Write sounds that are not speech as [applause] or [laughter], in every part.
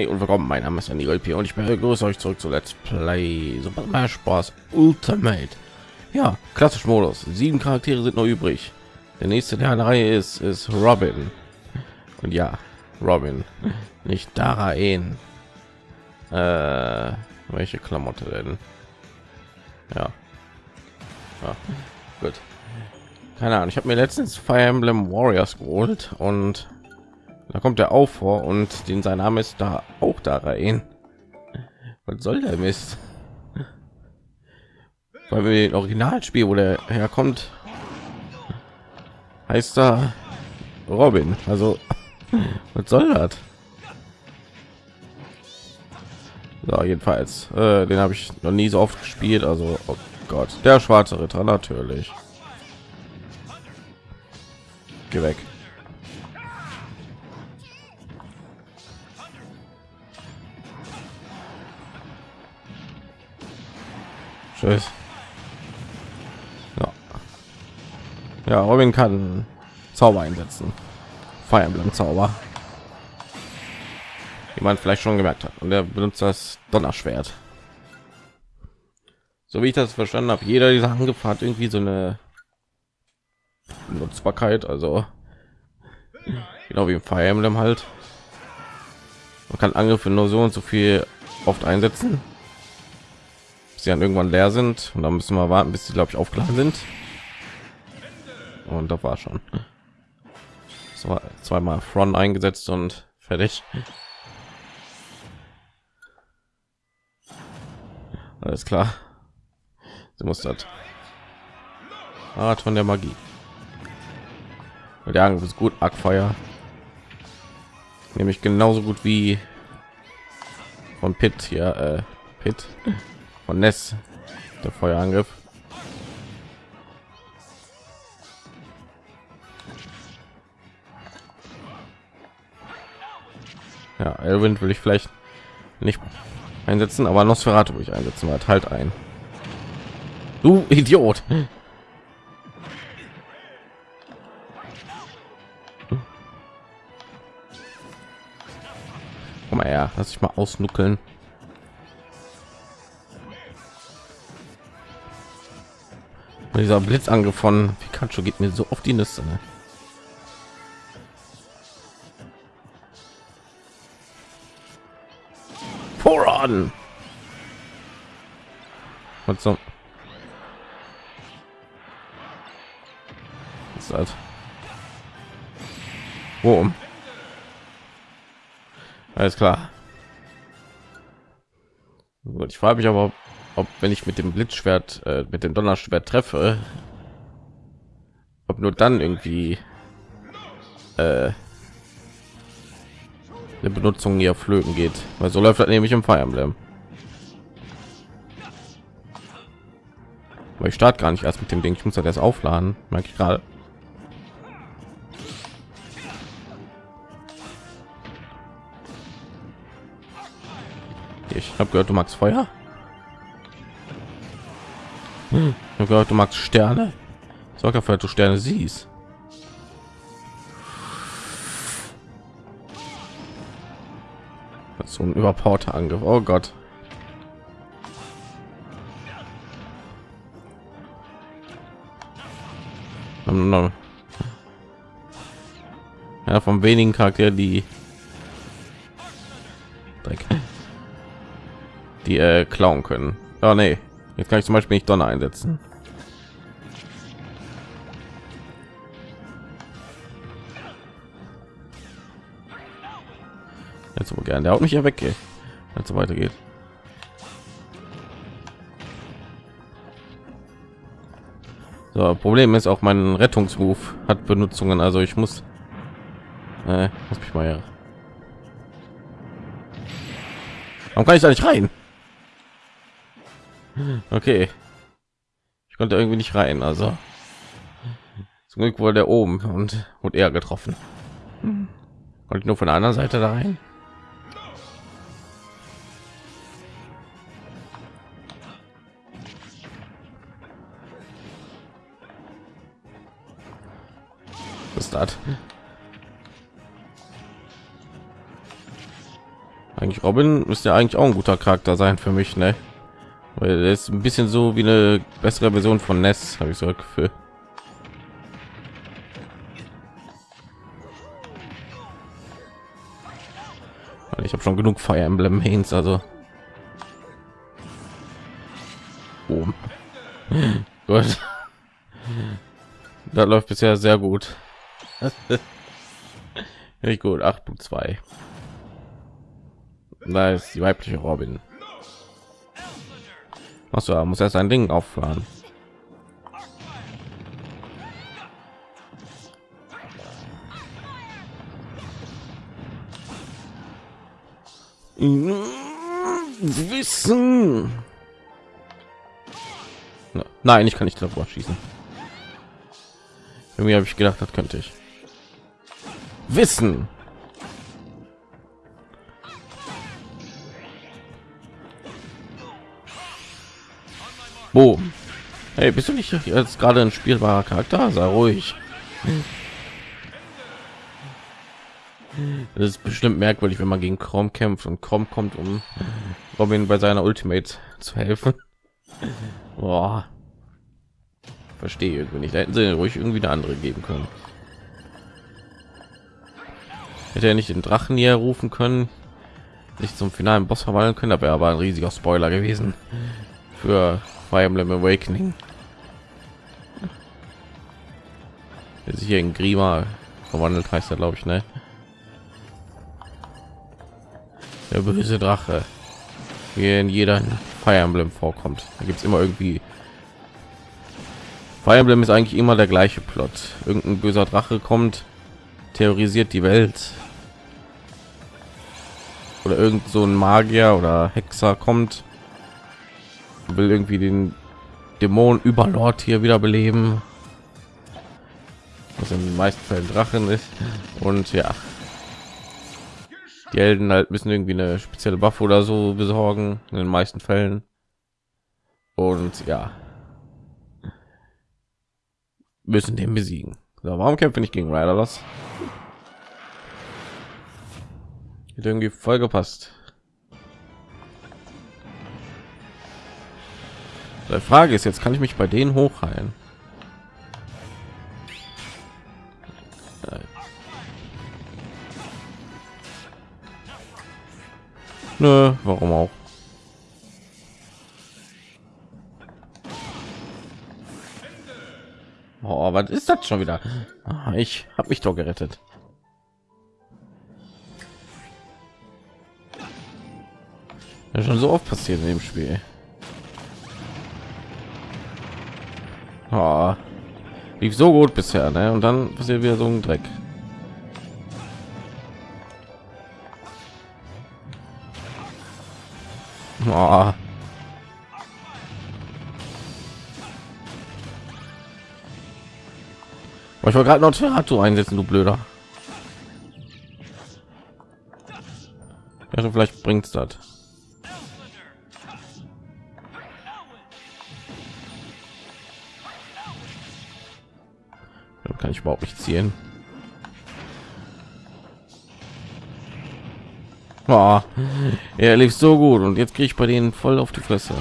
Hi und willkommen, mein Name ist Andy P. und ich begrüße euch zurück zu Let's Play Super Smash Bros. Ultimate. Ja, klassisch Modus. Sieben Charaktere sind noch übrig. Der nächste der Reihe ist ist Robin. Und ja, Robin, nicht Daraen. Äh, welche Klamotte denn? Ja. ja. Gut. Keine Ahnung. Ich habe mir letztens Fire Emblem Warriors geholt und da kommt er auch vor und den sein Name ist da auch da rein. Was soll der Mist? Weil wir den Originalspiel, wo der herkommt, heißt da Robin. Also [laughs] was soll das? So, jedenfalls, äh, den habe ich noch nie so oft gespielt. Also, oh Gott, der schwarze Ritter natürlich. Geh weg. Tschüss. Ja. ja, Robin kann Zauber einsetzen. Fire Emblem Zauber. Wie man vielleicht schon gemerkt hat. Und er benutzt das Donnerschwert. So wie ich das verstanden habe, jeder dieser Angriffe hat irgendwie so eine Nutzbarkeit, also genau wie im Fire Emblem halt. Man kann Angriffe nur so und so viel oft einsetzen sie dann irgendwann leer sind. Und dann müssen wir warten bis sie glaube ich aufgeladen sind. Und da war schon. War zweimal front eingesetzt und fertig. Alles klar. Sie muss das. Art von der magie. Der Angriff ist gut Ackfeuer. Nämlich genauso gut wie von Pit hier äh, Pit von Ness, der Feuerangriff. Ja, Elwind will ich vielleicht nicht einsetzen, aber Nosferatu will ich einsetzen, weil halt ein. Du Idiot! Komm mal her, lass ich mal ausnuckeln. Dieser Blitzangriff von Pikachu geht mir so auf die Nüsse. Ne? Voran! Was so? Ist das? Wo? Alles klar. Gut, ich frage mich aber, ob wenn ich mit dem Blitzschwert äh, mit dem Donnerschwert treffe, ob nur dann irgendwie äh, eine Benutzung hier flöten geht, weil so läuft das nämlich im Fire Emblem. Aber ich starte gar nicht erst mit dem Ding, ich muss das erst aufladen, merke ich gerade. Ich habe gehört, du magst Feuer. Hm, ich gehört, du magst Sterne. Sorg dafür, dass du Sterne siehst. so ein überpowerter Angriff. Oh Gott. Ja, von wenigen Charakter, die Dreck. die äh, klauen können. Oh nee. Jetzt kann ich zum Beispiel nicht Donner einsetzen. Jetzt so gerne. Der haut mich ja weg, wenn es so weitergeht. So, Problem ist auch mein Rettungsruf hat Benutzungen, also ich muss, äh, muss mich mal ja. Warum kann ich da nicht rein? Okay. Ich konnte irgendwie nicht rein, also zum Glück wurde der oben und wurde er getroffen. Konnte nur von der anderen Seite da rein. Was ist das? Eigentlich Robin ist ja eigentlich auch ein guter Charakter sein für mich, ne? Er ist ein bisschen so wie eine bessere Version von Ness, habe ich so ein Gefühl. Ich habe schon genug Fire Emblem Mains, also oben. [laughs] Gut. Das läuft bisher sehr gut. [laughs] Richtig gut. 8.2. Da ist die weibliche Robin. Achso, muss erst ein Ding auffahren. Wissen. Nein, ich kann nicht davor schießen. Irgendwie habe ich gedacht, das könnte ich. Wissen. Boom. Hey, bist du nicht jetzt gerade ein spielbarer Charakter? Sei ruhig. Das ist bestimmt merkwürdig, wenn man gegen Chrome kämpft und Chrome kommt, um Robin bei seiner Ultimate zu helfen. Boah. Verstehe irgendwie nicht. Da hätten sie ruhig irgendwie eine andere geben können. Hätte er nicht den Drachen hier rufen können, nicht zum finalen Boss verwandeln können, da wäre aber ein riesiger Spoiler gewesen für Fire Emblem Awakening. Der sich hier in Grima verwandelt heißt er, glaube ich, ne? Der böse Drache, wie in jeder Fire Emblem vorkommt. Da gibt es immer irgendwie Fire Emblem ist eigentlich immer der gleiche Plot. Irgendein böser Drache kommt, terrorisiert die Welt. Oder irgend so ein Magier oder Hexer kommt, will irgendwie den Dämon Überlord hier wieder beleben. Was in den meisten Fällen Drachen ist. Und ja, die Helden halt müssen irgendwie eine spezielle Waffe oder so besorgen in den meisten Fällen. Und ja, müssen den besiegen. So, warum kämpfe ich gegen Ryder? Hat irgendwie voll gepasst. Die Frage ist jetzt, kann ich mich bei denen hochheilen? Nö, warum auch? Oh, was ist das schon wieder? Ah, ich habe mich doch gerettet. Ja, schon so oft passiert in dem Spiel. Oh, lief so gut bisher, ne? Und dann passiert wieder so ein Dreck. Oh. Ich wollte gerade noch Terrato einsetzen, du blöder. Ja, vielleicht bringt's das. Überhaupt nicht ziehen. Oh, er lief so gut und jetzt kriege ich bei denen voll auf die Fresse.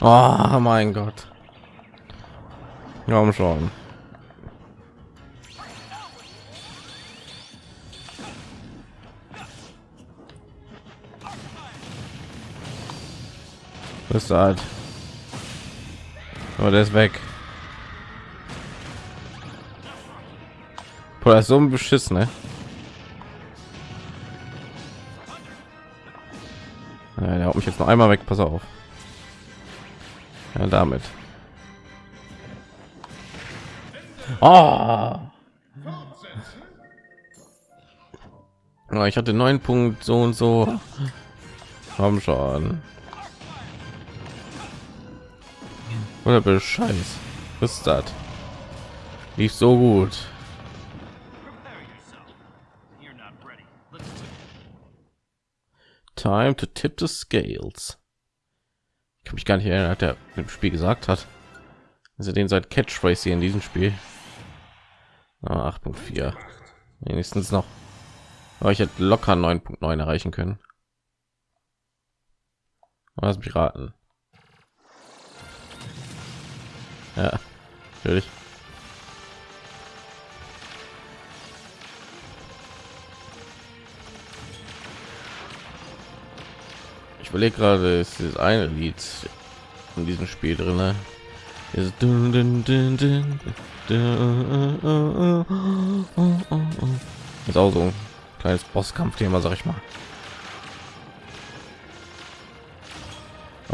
Oh mein Gott. Ja, schon. Ist halt. Oh, der ist weg. Boah, ist so ein Beschiss, ne? Der haut mich jetzt noch einmal weg. Pass auf. Ja, damit. Oh. Ich hatte neun Punkt so und so. Haben schon. Oder Bescheid. Was ist das? Nicht so gut. Time to tip the scales. mich gar nicht erinnern, hat er im Spiel gesagt hat. Also den seit Catchphrase hier in diesem Spiel. Ah, 8.4. Wenigstens noch. Aber ich hätte locker 9.9 erreichen können. Was Piraten. Ja, natürlich. Ich überlege gerade, ist das eine Lied in diesem Spiel drin. Ne? Ist, dun, auch so ein kleines Bosskampfthema, sag ich mal.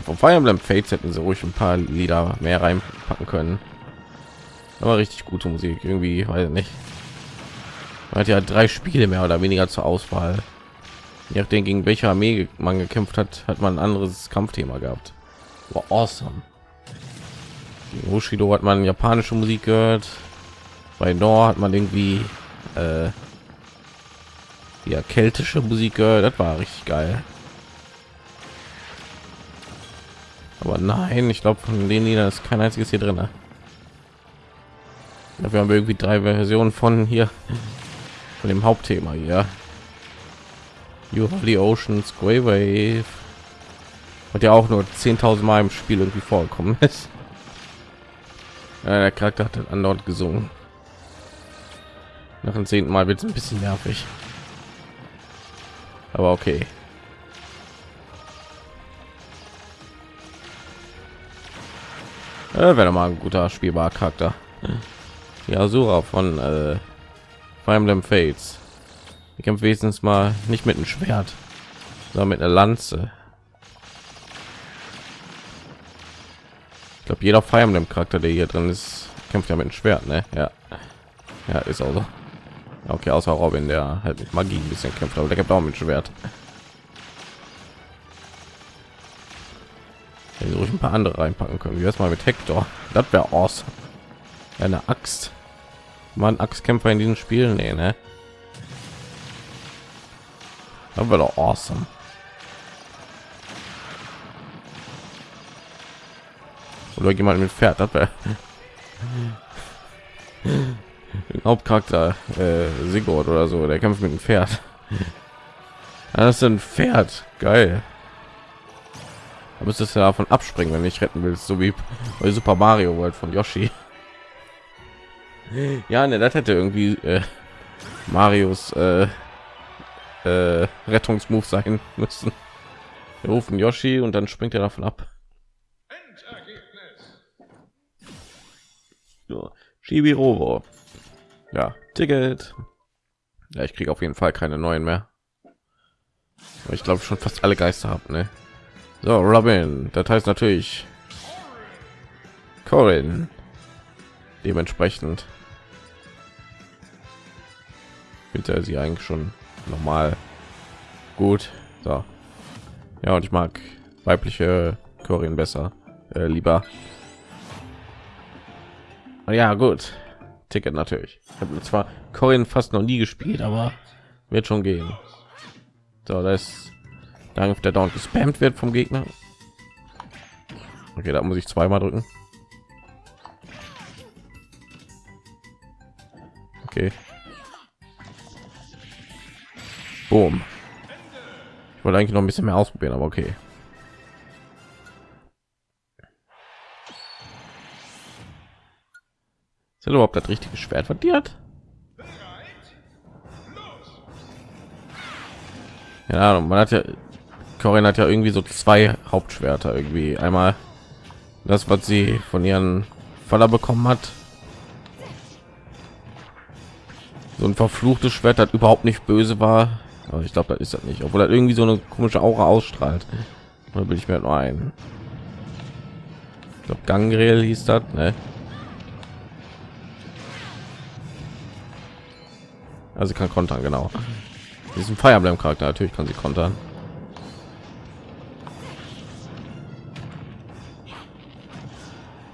Vom Fire Emblem Fates hätten sie ruhig ein paar Lieder mehr reinpacken können. Aber richtig gute Musik, irgendwie, weiß nicht. Man hat ja drei Spiele mehr oder weniger zur Auswahl. Je nachdem, gegen welche Armee man gekämpft hat, hat man ein anderes Kampfthema gehabt. War awesome. Gegen Bushido hat man japanische Musik gehört. Bei Nor hat man irgendwie äh, ja keltische Musik gehört. Das war richtig geil. Aber nein, ich glaube von Liedern ist kein einziges hier drin. Haben wir irgendwie drei Versionen von hier von dem Hauptthema hier. You have the Ocean Square Wave. Und ja auch nur 10.000 Mal im Spiel irgendwie vorgekommen ist. [laughs] Ja, der Charakter hat an dort gesungen. Nach dem zehnten Mal wird es ein bisschen nervig. Aber okay. Äh, wäre mal ein guter spielbarer Charakter. Ja, Asura von äh, Fire Emblem Fates. Ich kämpfe wenigstens mal nicht mit einem Schwert, sondern mit einer Lanze. Ich glaube, jeder Fire Emblem Charakter, der hier drin ist, kämpft ja mit einem Schwert, ne? Ja, ja, ist auch so. Okay, außer Robin, der halt mit Magie ein bisschen kämpft, aber der kämpft auch mit Schwert. Wenn ruhig ein paar andere reinpacken können. Wie erstmal mit Hector. Das wäre awesome. Eine Axt. Man Axtkämpfer in diesem Spiel, nee, ne? Das wäre doch awesome. Oder jemand mit Pferd, das wäre [laughs] Hauptcharakter äh, Sigurd oder so, der kämpft mit dem Pferd. Das ist ein Pferd, geil. Da müsstest du davon abspringen, wenn ich retten willst, so wie bei Super Mario World von Yoshi. Ja, ne, das hätte irgendwie äh, Marios äh, äh, Rettungsmove sein müssen. Wir rufen Yoshi und dann springt er davon ab. So, Shibirobo. Ja, Ticket. Ja, ich kriege auf jeden Fall keine neuen mehr. Ich glaube schon fast alle Geister habe, ne? So, Robin, das heißt natürlich Corin. Dementsprechend bitte sie eigentlich schon normal gut. So. Ja, und ich mag weibliche Corin besser, äh, lieber. Ja, gut. Ticket natürlich. Ich habe zwar Corin fast noch nie gespielt, aber wird schon gehen. So, das ist Danke, der dauernd gespammt wird vom Gegner. Okay, da muss ich zweimal drücken. Okay. Boom. Ich wollte eigentlich noch ein bisschen mehr ausprobieren, aber okay. Ist überhaupt das richtige Schwert verdient? Ja, man hat ja Corinne hat ja irgendwie so zwei Hauptschwerter irgendwie. Einmal das, was sie von ihren Faller bekommen hat. So ein verfluchtes Schwert, das überhaupt nicht böse war. Aber ich glaube, das ist das nicht. Obwohl er irgendwie so eine komische Aura ausstrahlt. Da will ich mir nur ein. Ich glaube, Gangrel hieß das, ne? Also kann kontern, genau. Diesen Fire Emblem Charakter natürlich kann sie kontern.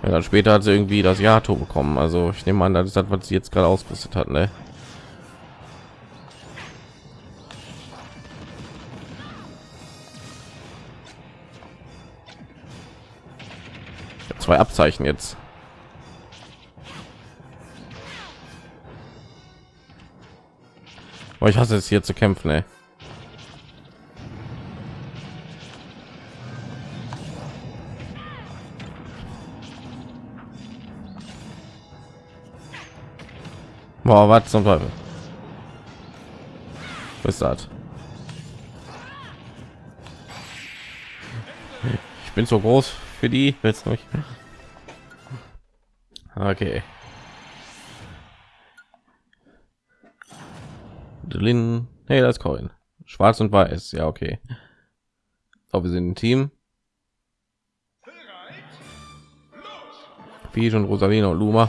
Ja, dann später hat sie irgendwie das Jato bekommen. Also ich nehme an, das ist das, was sie jetzt gerade ausgerüstet hat. Ne? zwei Abzeichen jetzt. Aber ich hasse es hier zu kämpfen, ey. Boah, was zum Teufel? Was das? Ich bin so groß für die. Jetzt nicht. Okay. Drin. Hey, das Coin. Schwarz und weiß. Ja, okay. Aber wir sind ein Team. Wie schon Rosalina und Luma.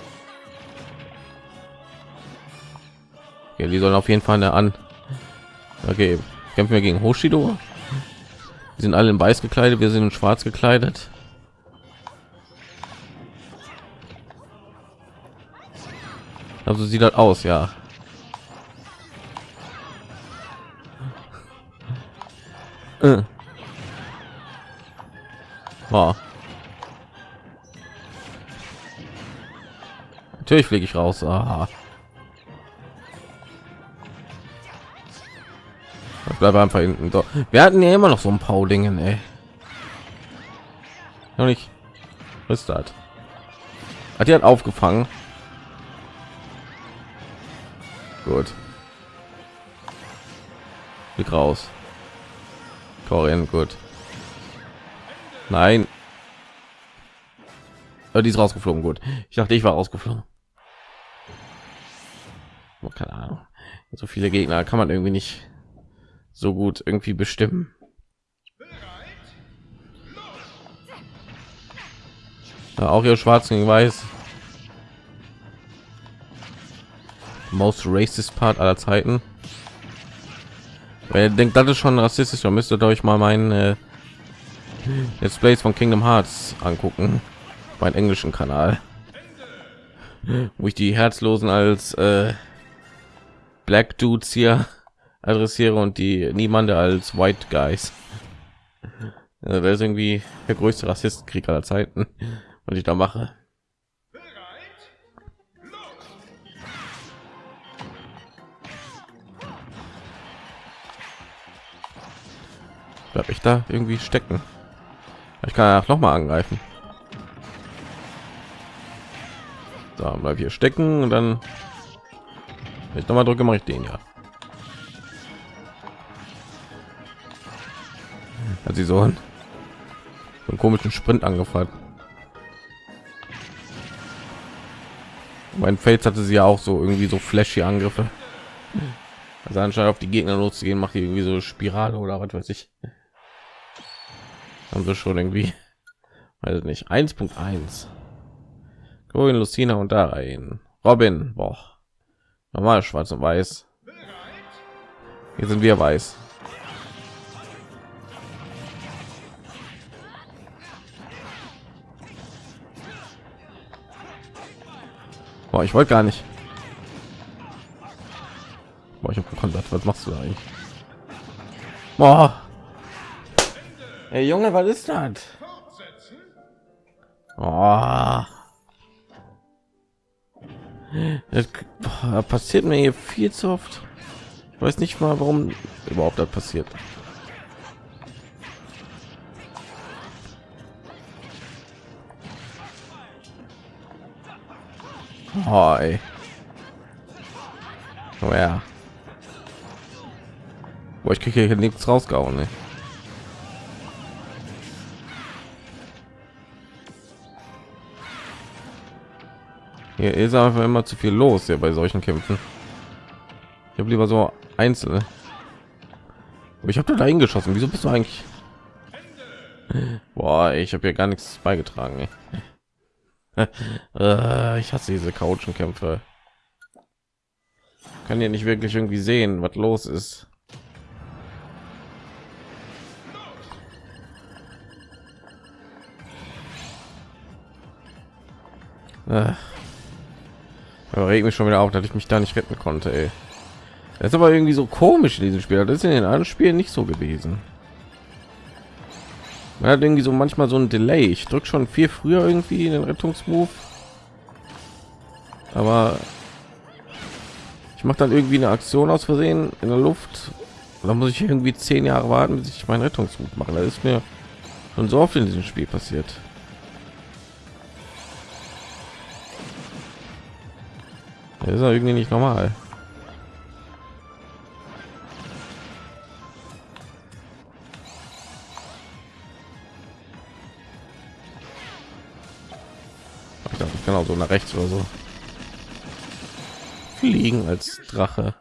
Okay, die sollen auf jeden Fall eine an. Okay, kämpfen wir gegen Hoshido. Die sind alle in weiß gekleidet, wir sind in schwarz gekleidet. Also sieht das aus, ja. Äh. Oh. Natürlich fliege ich raus. Aha. Ich bleibe einfach hinten. So. Wir hatten ja immer noch so ein paar Dingen, ey. Noch nicht. Ist das? Hat die hat aufgefangen. Gut. Blick raus. Korean, gut. Nein. Oh, die ist rausgeflogen, gut. Ich dachte, ich war rausgeflogen. Oh, keine Ahnung. So viele Gegner kann man irgendwie nicht so gut irgendwie bestimmen. Ja, auch ihr schwarz gegen weiß. Most racist Part aller Zeiten. Wer denkt, das ist schon rassistisch, dann müsstet ihr euch mal meinen äh, Let's Plays von Kingdom Hearts angucken, mein englischen Kanal, wo ich die Herzlosen als äh, Black Dudes hier adressiere und die niemande als White Guys. Also das ist irgendwie der größte Rassistenkrieg aller Zeiten, was ich da mache. Bleib ich da irgendwie stecken? Ich kann noch mal angreifen. Da bleib hier stecken und dann ich noch mal drücke, mache ich den ja. Hat sie so einen, so einen komischen Sprint angefangen. Mein Fates hatte sie ja auch so irgendwie so flashy Angriffe. Also anscheinend auf die Gegner loszugehen, macht die irgendwie so Spirale oder was weiß ich. Haben wir schon irgendwie, weiß nicht, 1.1. Corin, Lucina und da rein. Robin, boah. Normal schwarz und weiß. Hier sind wir weiß. Boah, ich wollte gar nicht. Boah, ich habe gekonnt. Was machst du da eigentlich? Boah. Hey Junge, was ist das? Oh. Das passiert mir hier viel zu oft. Ich weiß nicht mal, warum überhaupt das passiert. Oh, ey. Oh ja. Boah, ich kriege hier nichts rausgehauen. Ne? Hier ist einfach immer zu viel los hier bei solchen Kämpfen. Ich habe lieber so einzelne. Ich habe da hingeschossen. Wieso bist du eigentlich? Boah, ich habe ja gar nichts beigetragen. Äh, ich hasse diese Couchenkämpfe. Kann ja nicht wirklich irgendwie sehen, was los ist. Äh. regt mich schon wieder auf, dass ich mich da nicht retten konnte. Ey. Das ist aber irgendwie so komisch in diesem Spiel. Das ist in den anderen Spielen nicht so gewesen. Man hat irgendwie so manchmal so ein Delay. Ich drücke schon viel früher irgendwie in den Rettungsmove, aber ich mache dann irgendwie eine Aktion aus Versehen in der Luft. Da muss ich irgendwie zehn Jahre warten, bis ich meinen Rettungsmove mache. Das ist mir schon so oft in diesem Spiel passiert. Das ist irgendwie nicht normal. Auch so nach rechts oder so fliegen als Drache.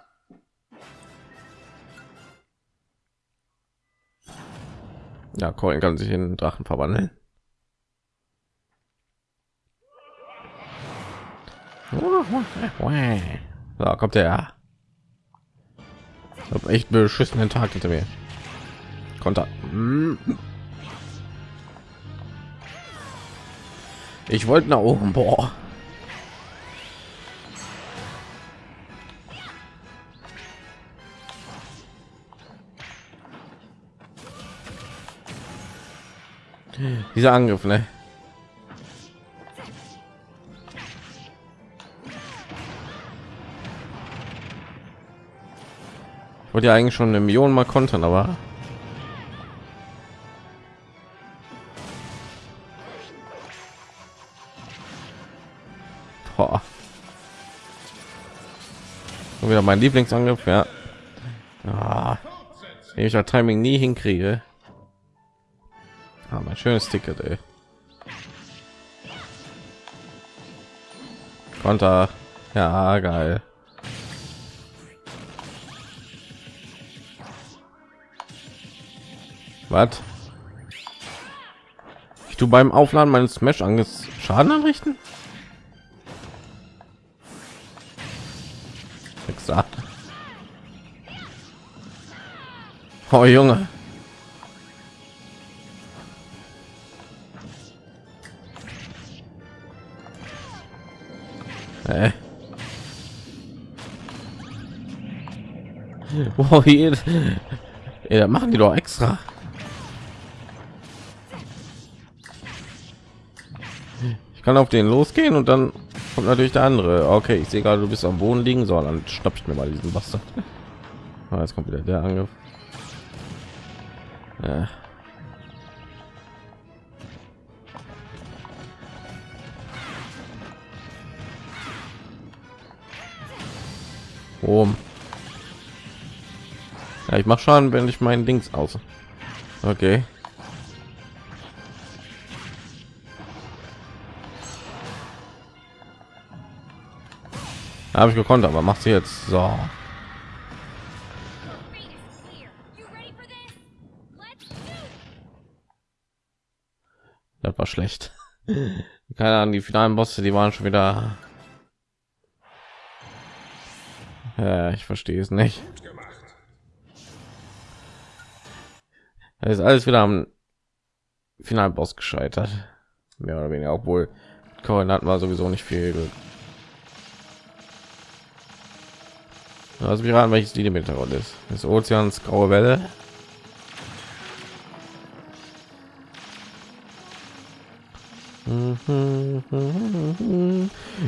Ja, Coin kann sich in Drachen verwandeln. Da kommt er. Ich habe echt beschissenen Tag hinter mir. Konter. Ich wollte nach oben. Boah. Dieser Angriff, ne? Ich wollte ja eigentlich schon eine Million mal kontern, aber wieder mein Lieblingsangriff, ja. Ah, ich das Timing nie hinkriege. Ah, mein schönes Ticket, ey. Konter. Ja, geil. Was? Ich tu beim Aufladen meines Smash Anges Schaden anrichten? Oh Junge. Äh. Wow, hier, ja, machen die doch extra. Ich kann auf den losgehen und dann kommt natürlich der andere. Okay, ich sehe gerade, du bist am Boden liegen, so dann schnapp ich mir mal diesen Bastard. Ah, jetzt kommt wieder der Angriff. Ja. Oben. Ja, ich mache schon, wenn ich meinen Dings aus. Okay. Habe ich gekonnt, aber macht sie jetzt so. War schlecht. Keine Ahnung, die finalen Bosse, die waren schon wieder Ja, ich verstehe es nicht. Das ist alles wieder am Finalboss gescheitert. Mehr oder weniger, obwohl Koordinaten war sowieso nicht viel. Also wir raten, welches Lied im Hintergrund ist. Das Ozeans graue Welle.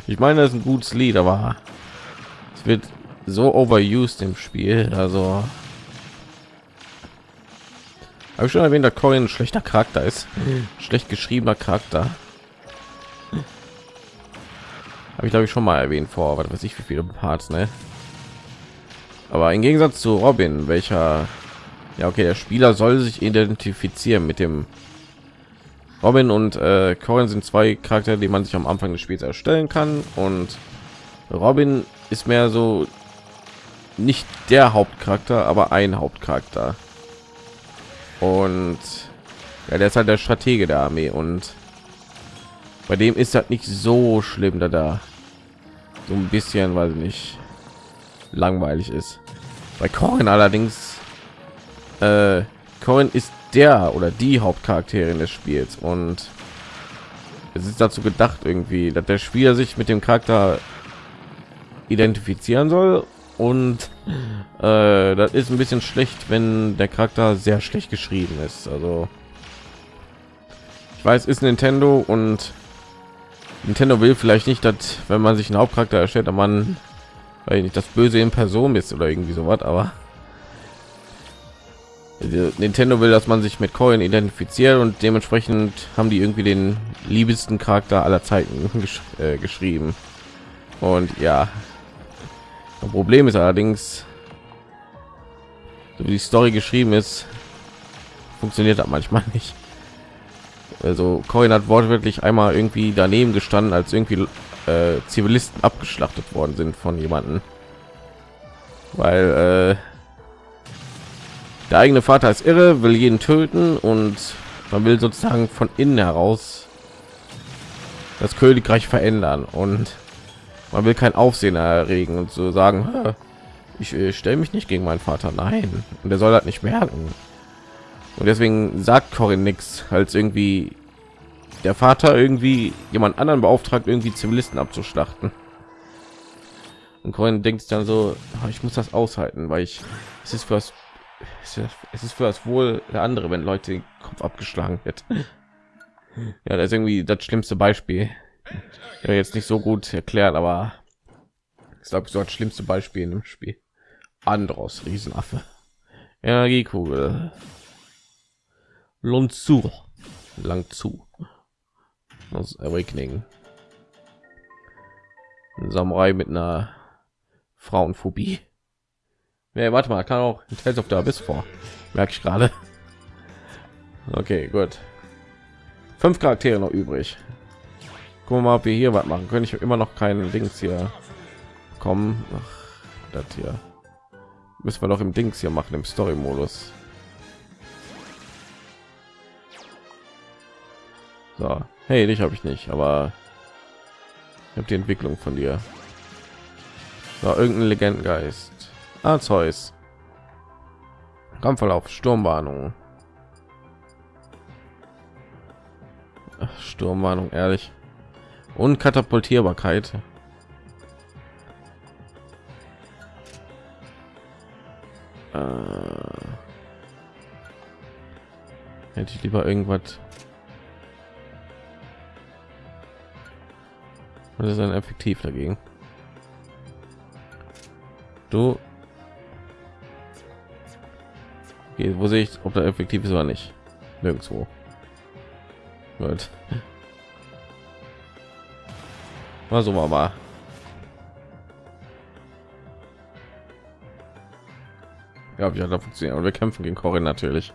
Ich meine, das ist ein gutes Lied, aber es wird so overused im Spiel. Also habe ich schon erwähnt, dass Corin ein schlechter Charakter ist, schlecht geschriebener Charakter. Habe ich glaube ich schon mal erwähnt vor, was weiß ich wie viele Parts, ne? Aber im Gegensatz zu Robin, welcher ja okay, der Spieler soll sich identifizieren mit dem Robin und äh, Corin sind zwei Charaktere, die man sich am Anfang des Spiels erstellen kann und Robin ist mehr so nicht der Hauptcharakter, aber ein Hauptcharakter. Und ja, der ist halt der Stratege der Armee und bei dem ist das nicht so schlimm, da da so ein bisschen, weil nicht langweilig ist. Bei Corin allerdings, äh, Corin ist der oder die Hauptcharakterin des Spiels und es ist dazu gedacht irgendwie, dass der Spieler sich mit dem Charakter identifizieren soll und äh, das ist ein bisschen schlecht, wenn der Charakter sehr schlecht geschrieben ist. Also ich weiß ist Nintendo und Nintendo will vielleicht nicht, dass wenn man sich einen Hauptcharakter erstellt, dass man weil nicht das Böse in Person ist oder irgendwie so was, aber Nintendo will, dass man sich mit Coin identifiziert und dementsprechend haben die irgendwie den liebsten Charakter aller Zeiten [laughs] gesch äh, geschrieben. Und ja, das Problem ist allerdings, so wie die Story geschrieben ist, funktioniert das manchmal [laughs] nicht. Also Coin hat wortwörtlich einmal irgendwie daneben gestanden, als irgendwie äh, Zivilisten abgeschlachtet worden sind von jemanden, weil äh, der eigene Vater ist irre, will jeden töten und man will sozusagen von innen heraus das Königreich verändern und man will kein Aufsehen erregen und so sagen, ich äh, stelle mich nicht gegen meinen Vater, nein, und er soll das nicht merken. Und deswegen sagt Corin nichts, als irgendwie der Vater irgendwie jemand anderen beauftragt, irgendwie Zivilisten abzuschlachten. Und Corin denkt dann so, ah, ich muss das aushalten, weil ich es ist für es ist für das Wohl der andere, wenn Leute den Kopf abgeschlagen wird. Ja, das ist irgendwie das schlimmste Beispiel. Ja, jetzt nicht so gut erklärt, aber ich glaube, so das schlimmste Beispiel in dem Spiel. Andros, Riesenaffe. Energiekugel. Lund zu. Lang zu. Das Awakening. Ein Samurai mit einer Frauenphobie. Ja, warte mal, kann auch Tales of the Abyss vor. Merke ich gerade. Okay, gut. Fünf Charaktere noch übrig. Gucken wir mal, ob wir hier was machen können. Ich habe immer noch keinen Dings hier kommen. das hier müssen wir doch im Dings hier machen im Story-Modus. So, hey, dich habe ich nicht, aber ich habe die Entwicklung von dir. So, irgendein Legendengeist. Zeus. Kampfverlauf, Sturmwarnung. Sturmwarnung, ehrlich. Und Katapultierbarkeit. Äh, hätte ich lieber irgendwas. Was ist dann effektiv dagegen? Du Okay, wo sehe ich, ob da effektiv ist oder nicht? Nirgendwo. Gut. Mal so mal. Ja, wie hat funktioniert? Und wir kämpfen gegen Corin natürlich.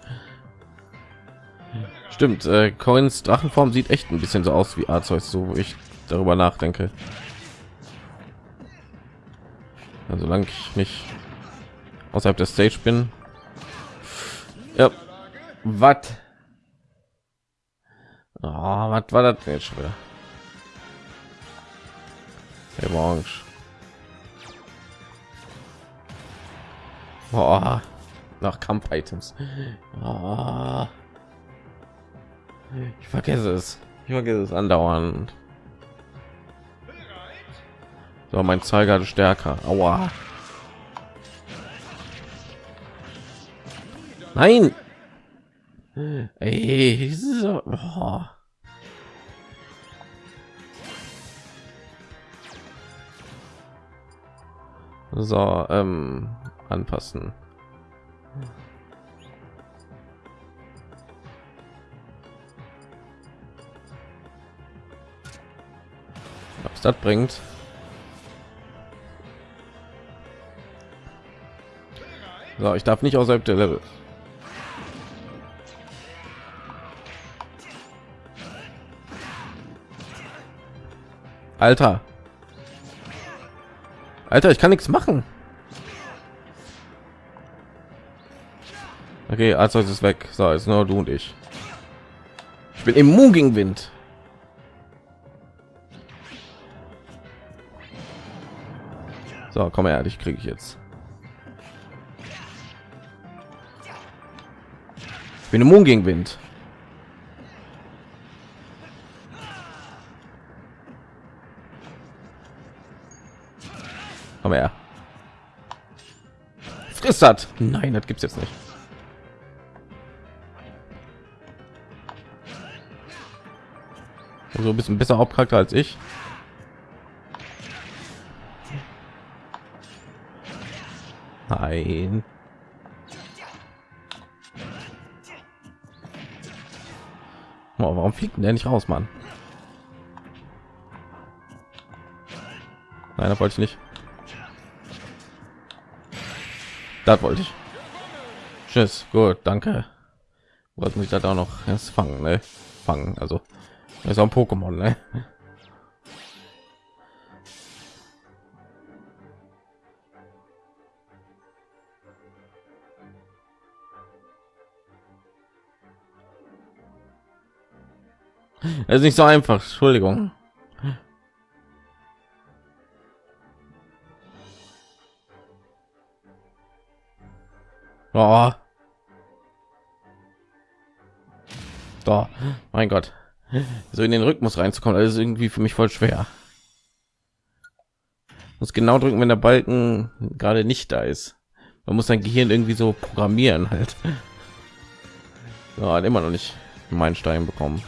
Stimmt, äh, Corins Drachenform sieht echt ein bisschen so aus wie Arzeus, so wo ich darüber nachdenke. Also solange ich nicht außerhalb der Stage bin, ja. Was? Oh, was war das jetzt schon wieder? Orange. Oh, nach Kampf-Items. Oh. Ich vergesse es. Ich vergesse es andauernd. So, mein Zeiger stärker. Aua. Nein! Ey, so, oh. so ähm, anpassen. Was das bringt? So, ich darf nicht außerhalb der Level. Alter. Alter, ich kann nichts machen. Okay, also ist weg. So, ist nur du und ich. Ich bin immun gegen Wind. So, komm her, dich kriege ich jetzt. Ich bin immun gegen Wind. Komm her. Friss das. Nein, das gibt's jetzt nicht. Also ein bisschen besser Hauptcharakter als ich. Nein. Oh, warum fliegt denn der nicht raus, Mann? Nein, das wollte ich nicht. Das wollte ich. Tschüss. Gut, danke. Was muss ich da auch noch erst fangen, ne? Fangen, also ist auch ein Pokémon, ne? Es ist nicht so einfach, Entschuldigung. Oh. Da, mein Gott. So in den Rhythmus reinzukommen, das ist irgendwie für mich voll schwer. Muss genau drücken, wenn der Balken gerade nicht da ist. Man muss sein Gehirn irgendwie so programmieren halt. Ja, immer noch nicht meinen Stein bekommen.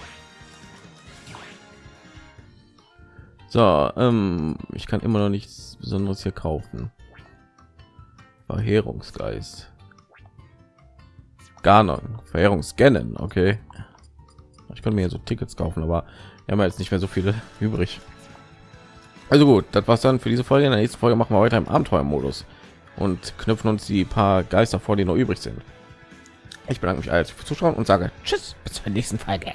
So, ähm, ich kann immer noch nichts Besonderes hier kaufen. Verheerungsgeist. Ganon, Verheerungsscannen, okay. Ich kann mir so Tickets kaufen, aber wir haben jetzt nicht mehr so viele [laughs] übrig. Also gut, das war's dann für diese Folge. In der nächsten Folge machen wir weiter im Abenteuermodus und knüpfen uns die paar Geister vor, die noch übrig sind. Ich bedanke mich alles fürs Zuschauen und sage Tschüss, bis zur nächsten Folge.